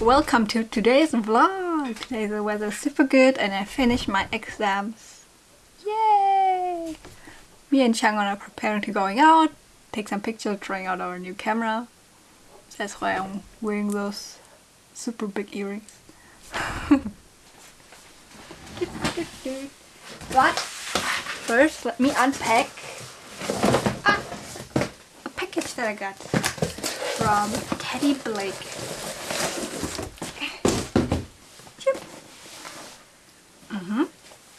Welcome to today's vlog! Today the weather is super good and I finished my exams. Yay! Me and Changon are preparing to going out, take some pictures, trying out our new camera. That's why I'm wearing those super big earrings. but first let me unpack a package that I got from Teddy Blake. Mm -hmm.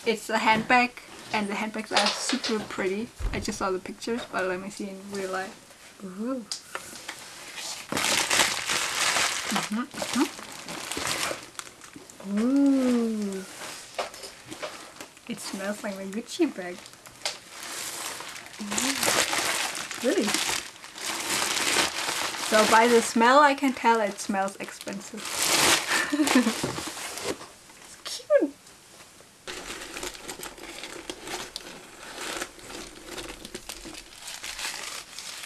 It's a handbag and the handbags are super pretty. I just saw the pictures but let me see in real life. Ooh. Mm -hmm, mm -hmm. Ooh. It smells like my Gucci bag. Ooh. Really? So by the smell I can tell it smells expensive. it's cute.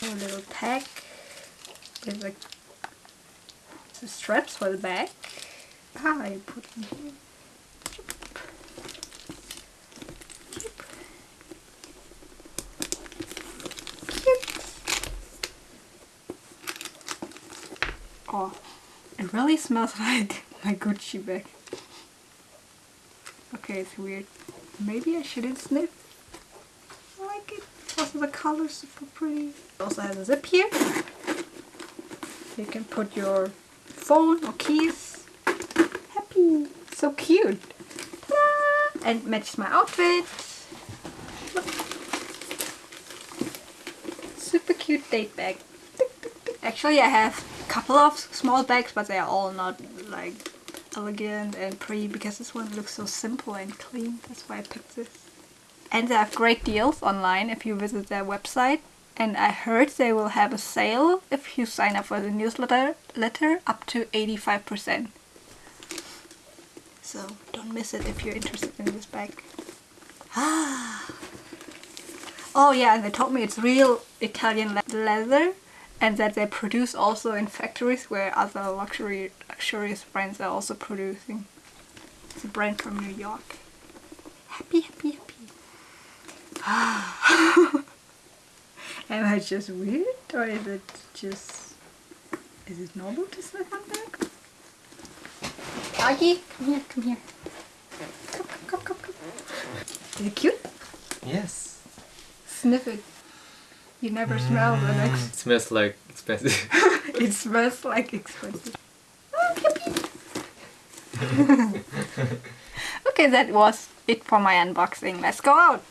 A little tag with the straps for the bag. Ah, I put in here. Oh, it really smells like my Gucci bag. Okay, it's weird. Maybe I shouldn't sniff. I like it. Also the color super pretty. It also has a zip here. You can put your phone or keys. Happy. So cute. And matches my outfit. Look. Super cute date bag. Actually I have couple of small bags but they are all not like elegant and pretty because this one looks so simple and clean. That's why I picked this. And they have great deals online if you visit their website. And I heard they will have a sale if you sign up for the newsletter letter up to 85% so don't miss it if you're interested in this bag. Ah! Oh yeah and they told me it's real Italian leather and that they produce also in factories where other luxury luxurious brands are also producing. It's a brand from New York. Happy, happy, happy. Am I just weird or is it just... Is it normal to sniff on back? Augie, come here, come here. Come, come, come, come, come. Is it cute? Yes. Sniff it. You never smell the next. Mm, it smells like expensive. it smells like expensive. Oh, okay, that was it for my unboxing. Let's go out.